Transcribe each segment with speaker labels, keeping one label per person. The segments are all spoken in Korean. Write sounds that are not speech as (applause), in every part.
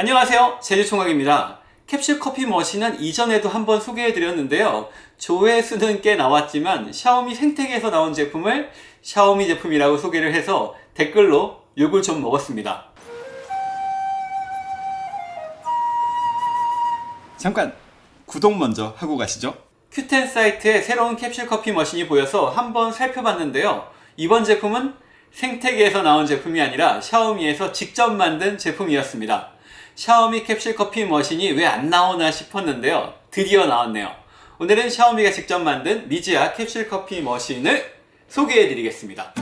Speaker 1: 안녕하세요. 제주총각입니다. 캡슐 커피 머신은 이전에도 한번 소개해 드렸는데요. 조회수는 꽤 나왔지만 샤오미 생태계에서 나온 제품을 샤오미 제품이라고 소개를 해서 댓글로 욕을 좀 먹었습니다.
Speaker 2: 잠깐 구독 먼저 하고 가시죠.
Speaker 1: 큐텐 사이트에 새로운 캡슐 커피 머신이 보여서 한번 살펴봤는데요. 이번 제품은 생태계에서 나온 제품이 아니라 샤오미에서 직접 만든 제품이었습니다 샤오미 캡슐 커피 머신이 왜 안 나오나 싶었는데요. 드디어 나왔네요. 오늘은 샤오미가 직접 만든 미지아 캡슐 커피 머신을 소개해 드리겠습니다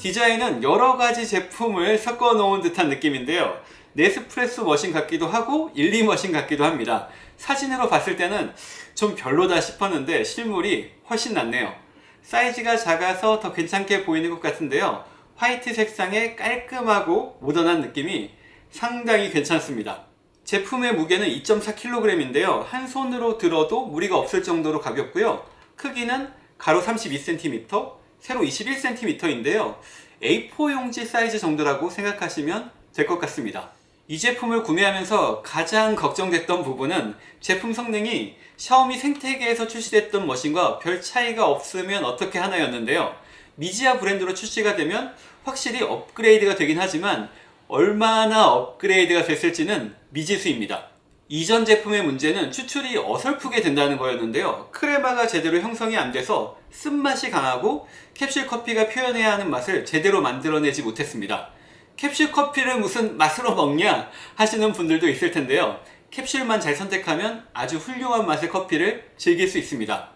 Speaker 1: 디자인은 여러가지 제품을 섞어 놓은 듯한 느낌인데요. 네스프레소 머신 같기도 하고 일리 머신 같기도 합니다. 사진으로 봤을 때는 좀 별로다 싶었는데 실물이 훨씬 낫네요. 사이즈가 작아서 더 괜찮게 보이는 것 같은데요. 화이트 색상의 깔끔하고 모던한 느낌이 상당히 괜찮습니다. 제품의 무게는 2.4kg인데요. 한 손으로 들어도 무리가 없을 정도로 가볍고요. 크기는 가로 32cm 세로 21cm인데요. A4 용지 사이즈 정도라고 생각하시면 될 것 같습니다. 이 제품을 구매하면서 가장 걱정됐던 부분은 제품 성능이 샤오미 생태계에서 출시됐던 머신과 별 차이가 없으면 어떻게 하나였는데요. 미지아 브랜드로 출시가 되면 확실히 업그레이드가 되긴 하지만 얼마나 업그레이드가 됐을지는 미지수입니다 이전 제품의 문제는 추출이 어설프게 된다는 거였는데요. 크레마가 제대로 형성이 안 돼서 쓴맛이 강하고 캡슐 커피가 표현해야 하는 맛을 제대로 만들어내지 못했습니다. 캡슐 커피를 무슨 맛으로 먹냐 하시는 분들도 있을 텐데요. 캡슐만 잘 선택하면 아주 훌륭한 맛의 커피를 즐길 수 있습니다.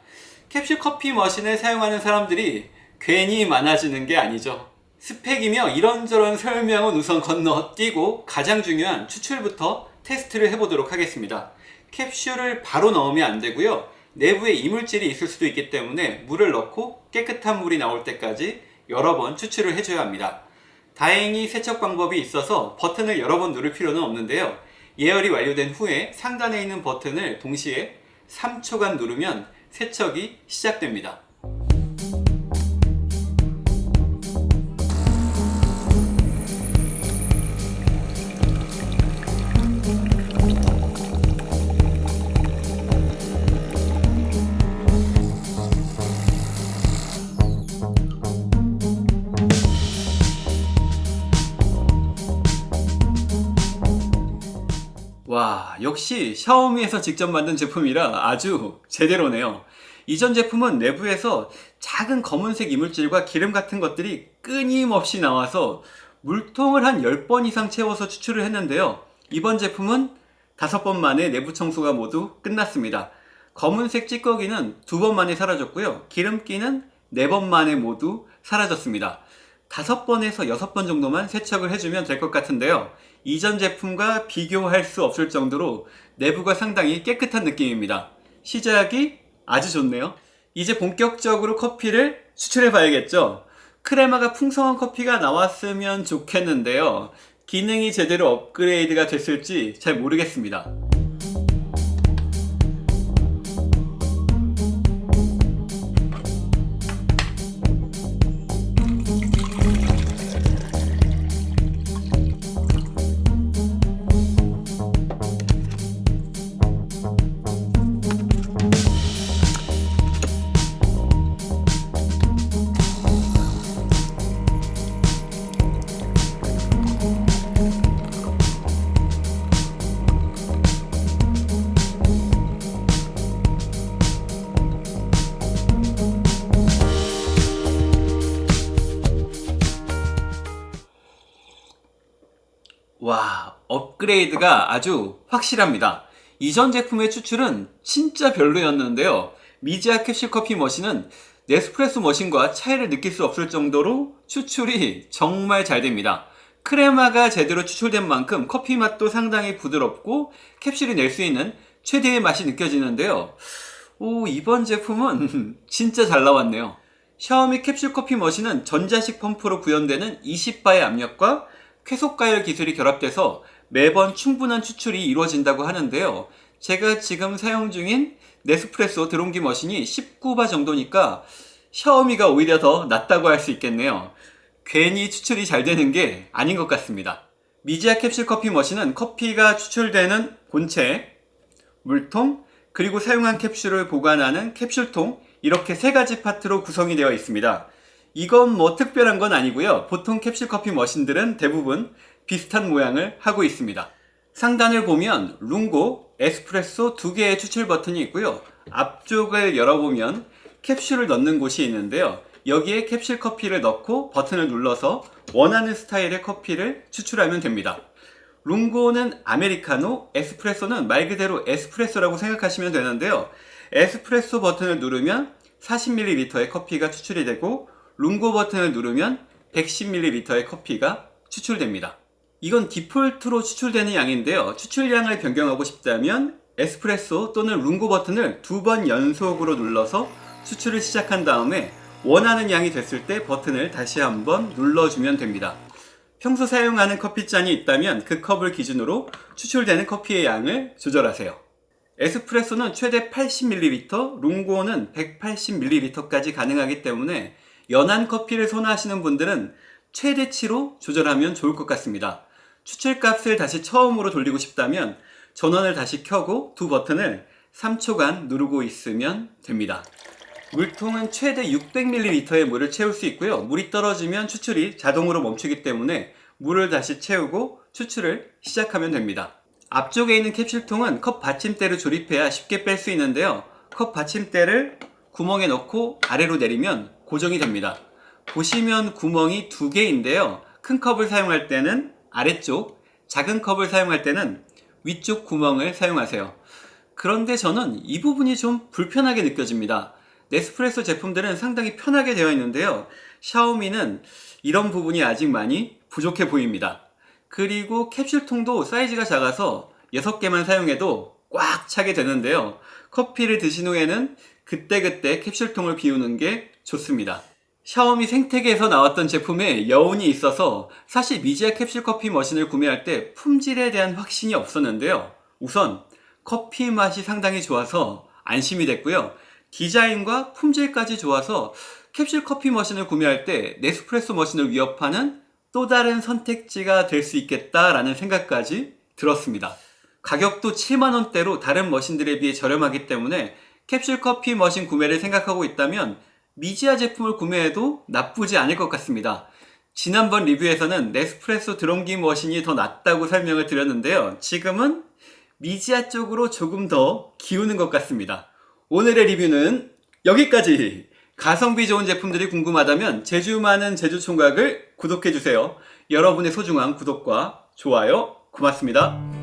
Speaker 1: 캡슐 커피 머신을 사용하는 사람들이 괜히 많아지는 게 아니죠. 스펙이며 이런저런 설명은 우선 건너뛰고 가장 중요한 추출부터 테스트를 해보도록 하겠습니다. 캡슐을 바로 넣으면 안되고요. 내부에 이물질이 있을 수도 있기 때문에 물을 넣고 깨끗한 물이 나올 때까지 여러 번 추출을 해줘야 합니다. 다행히 세척 방법이 있어서 버튼을 여러 번 누를 필요는 없는데요. 예열이 완료된 후에 상단에 있는 버튼을 동시에 3초간 누르면 세척이 시작됩니다 역시 샤오미에서 직접 만든 제품이라 아주 제대로네요. 이전 제품은 내부에서 작은 검은색 이물질과 기름 같은 것들이 끊임없이 나와서 물통을 한 10번 이상 채워서 추출을 했는데요. 이번 제품은 5번 만에 내부 청소가 모두 끝났습니다. 검은색 찌꺼기는 2번 만에 사라졌고요. 기름기는 4번 만에 모두 사라졌습니다 5번에서 6번 정도만 세척을 해주면 될 것 같은데요. 이전 제품과 비교할 수 없을 정도로 내부가 상당히 깨끗한 느낌입니다. 시작이 아주 좋네요. 이제 본격적으로 커피를 추출해 봐야겠죠? 크레마가 풍성한 커피가 나왔으면 좋겠는데요. 기능이 제대로 업그레이드가 됐을지 잘 모르겠습니다 와 업그레이드가 아주 확실합니다 이전 제품의 추출은 진짜 별로였는데요 미지아 캡슐 커피 머신은 네스프레소 머신과 차이를 느낄 수 없을 정도로 추출이 정말 잘 됩니다. 크레마가 제대로 추출된 만큼 커피 맛도 상당히 부드럽고 캡슐이 낼 수 있는 최대의 맛이 느껴지는데요. 오, 이번 제품은 (laughs) 진짜 잘 나왔네요. 샤오미 캡슐 커피 머신은 전자식 펌프로 구현되는 20바의 압력과 쾌속가열 기술이 결합돼서 매번 충분한 추출이 이루어진다고 하는데요. 제가 지금 사용 중인 네스프레소 드론기 머신이 19바 정도니까 샤오미가 오히려 더 낫다고 할 수 있겠네요. 괜히 추출이 잘 되는 게 아닌 것 같습니다. 미지아 캡슐 커피 머신은 커피가 추출되는 본체, 물통, 그리고 사용한 캡슐을 보관하는 캡슐통 이렇게 세 가지 파트로 구성이 되어 있습니다. 이건 뭐 특별한 건 아니고요. 보통 캡슐 커피 머신들은 대부분 비슷한 모양을 하고 있습니다. 상단을 보면 룽고, 에스프레소 두 개의 추출 버튼이 있고요. 앞쪽을 열어보면 캡슐을 넣는 곳이 있는데요. 여기에 캡슐 커피를 넣고 버튼을 눌러서 원하는 스타일의 커피를 추출하면 됩니다. 룽고는 아메리카노, 에스프레소는 말 그대로 에스프레소라고 생각하시면 되는데요. 에스프레소 버튼을 누르면 40ml의 커피가 추출이 되고 룽고 버튼을 누르면 110ml의 커피가 추출됩니다. 이건 디폴트로 추출되는 양인데요. 추출량을 변경하고 싶다면 에스프레소 또는 룽고 버튼을 두 번 연속으로 눌러서 추출을 시작한 다음에 원하는 양이 됐을 때 버튼을 다시 한번 눌러주면 됩니다. 평소 사용하는 커피잔이 있다면 그 컵을 기준으로 추출되는 커피의 양을 조절하세요. 에스프레소는 최대 80ml, 룽고는 180ml까지 가능하기 때문에 연한 커피를 선호하시는 분들은 최대치로 조절하면 좋을 것 같습니다. 추출값을 다시 처음으로 돌리고 싶다면 전원을 다시 켜고 두 버튼을 3초간 누르고 있으면 됩니다. 물통은 최대 600ml의 물을 채울 수 있고요. 물이 떨어지면 추출이 자동으로 멈추기 때문에 물을 다시 채우고 추출을 시작하면 됩니다. 앞쪽에 있는 캡슐통은 컵 받침대를 조립해야 쉽게 뺄 수 있는데요. 컵 받침대를 구멍에 넣고 아래로 내리면 고정이 됩니다. 보시면 구멍이 두 개인데요. 큰 컵을 사용할 때는 아래쪽, 작은 컵을 사용할 때는 위쪽 구멍을 사용하세요. 그런데 저는 이 부분이 좀 불편하게 느껴집니다. 네스프레소 제품들은 상당히 편하게 되어 있는데요. 샤오미는 이런 부분이 아직 많이 부족해 보입니다. 그리고 캡슐통도 사이즈가 작아서 6개만 사용해도 꽉 차게 되는데요. 커피를 드신 후에는 그때그때 캡슐통을 비우는 게 좋습니다. 샤오미 생태계에서 나왔던 제품에 여운이 있어서 사실 미지아 캡슐 커피 머신을 구매할 때 품질에 대한 확신이 없었는데요. 우선 커피 맛이 상당히 좋아서 안심이 됐고요. 디자인과 품질까지 좋아서 캡슐 커피 머신을 구매할 때 네스프레소 머신을 위협하는 또 다른 선택지가 될 수 있겠다라는 생각까지 들었습니다. 가격도 7만원대로 다른 머신들에 비해 저렴하기 때문에 캡슐 커피 머신 구매를 생각하고 있다면 미지아 제품을 구매해도 나쁘지 않을 것 같습니다. 지난번 리뷰에서는 네스프레소 드론기 머신이 더 낫다고 설명을 드렸는데요. 지금은 미지아 쪽으로 조금 더 기우는 것 같습니다. 오늘의 리뷰는 여기까지! 가성비 좋은 제품들이 궁금하다면 제주 많은 제주 총각을 구독해주세요. 여러분의 소중한 구독과 좋아요 고맙습니다.